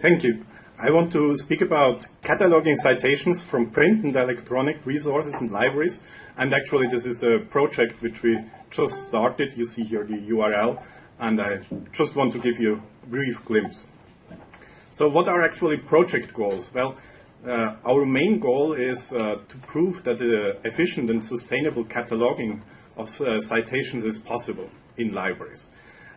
Thank you. I want to speak about cataloging citations from print and electronic resources and libraries. And actually, this is a project which we just started. You see here the URL. And I just want to give you a brief glimpse. So what are actually project goals? Well, uh, our main goal is uh, to prove that the efficient and sustainable cataloging of uh, citations is possible in libraries.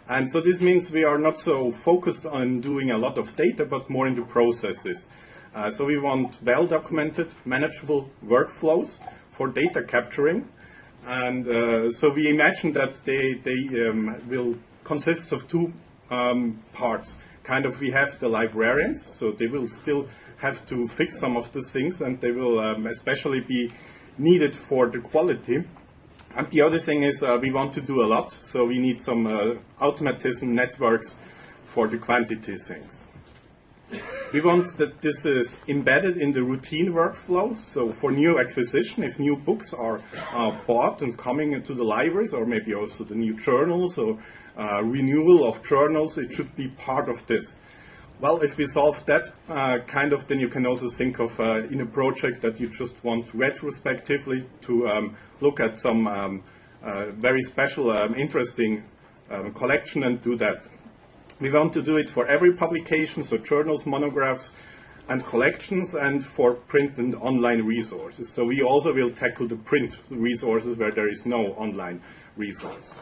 And so this means we are not so focused on doing a lot of data, but more into processes. Uh, so we want well-documented, manageable workflows for data capturing. And uh, so we imagine that they, they um, will consist of two um, parts. Kind of we have the librarians, so they will still have to fix some of the things, and they will um, especially be needed for the quality. And the other thing is uh, we want to do a lot, so we need some uh, automatism networks for the quantity things. We want that this is embedded in the routine workflow. So for new acquisition, if new books are uh, bought and coming into the libraries, or maybe also the new journals or uh, renewal of journals, it should be part of this. Well, if we solve that uh, kind of, then you can also think of uh, in a project that you just want retrospectively to um, look at some um, uh, very special, um, interesting um, collection and do that. We want to do it for every publication, so journals, monographs, and collections, and for print and online resources. So we also will tackle the print resources where there is no online resource.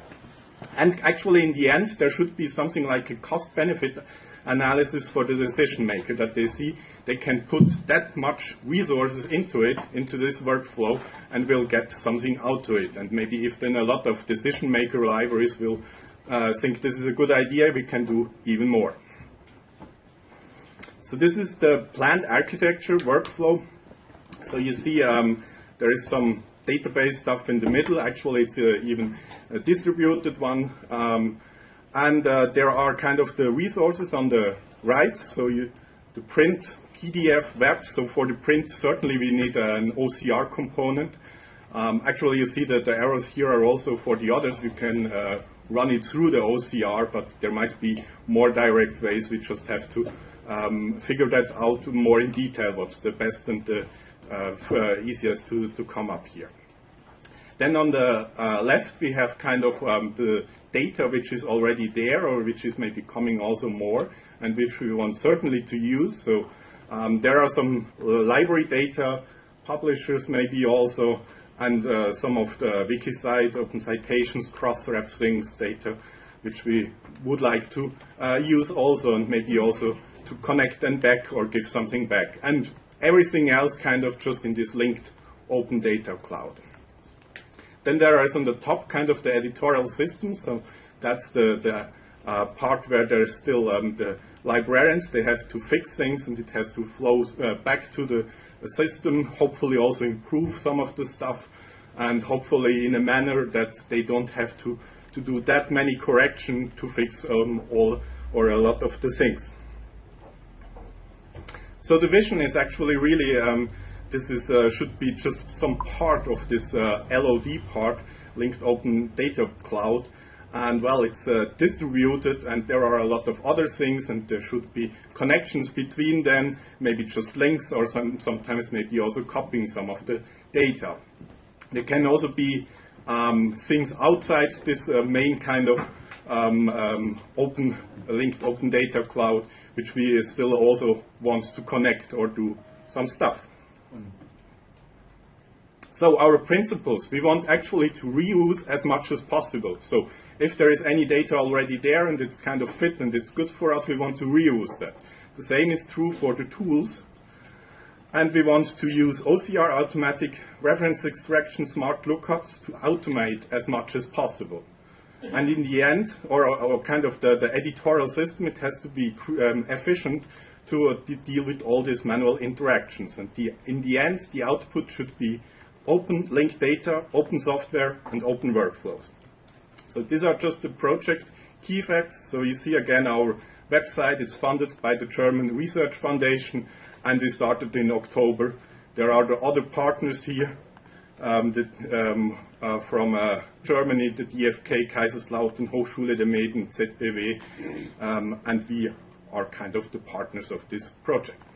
And actually, in the end, there should be something like a cost-benefit analysis for the decision maker that they see they can put that much resources into it, into this workflow, and will get something out of it. And maybe if then a lot of decision maker libraries will uh, think this is a good idea, we can do even more. So this is the planned architecture workflow. So you see um, there is some database stuff in the middle. Actually, it's uh, even a distributed one. Um, and uh, there are kind of the resources on the right. So you, the print PDF web. So for the print, certainly we need an OCR component. Um, actually, you see that the arrows here are also for the others. You can uh, run it through the OCR, but there might be more direct ways. We just have to um, figure that out more in detail, what's the best and the uh, uh easiest to, to come up here. Then on the uh, left, we have kind of um, the data which is already there or which is maybe coming also more and which we want certainly to use. So um, there are some uh, library data, publishers maybe also, and uh, some of the WikiCite, Open Citations, Crossref things data, which we would like to uh, use also and maybe also to connect and back or give something back. And everything else kind of just in this linked open data cloud. Then there is on the top kind of the editorial system. So that's the, the uh, part where there's still um, the librarians. They have to fix things and it has to flow uh, back to the, the system, hopefully also improve some of the stuff and hopefully in a manner that they don't have to, to do that many corrections to fix um, all or a lot of the things. So the vision is actually really um, this is, uh, should be just some part of this uh, LOD part, linked open data cloud. And well, it's uh, distributed and there are a lot of other things and there should be connections between them, maybe just links or some, sometimes maybe also copying some of the data. There can also be um, things outside this uh, main kind of um, um, open linked open data cloud, which we still also want to connect or do some stuff. So our principles, we want actually to reuse as much as possible. So if there is any data already there and it's kind of fit and it's good for us, we want to reuse that. The same is true for the tools. And we want to use OCR automatic reference extraction smart lookups to automate as much as possible. And in the end, or, or kind of the, the, editorial system, it has to be um, efficient to, to, deal with all these manual interactions. And the, in the end, the output should be open linked data, open software, and open workflows. So these are just the project key facts. So you see again our website. It's funded by the German Research Foundation, and we started in October. There are the other partners here um, um, uh, from uh, Germany, the DFKI, Kaiserslautern, Hochschule der Medien, ZBW, um, and we are kind of the partners of this project.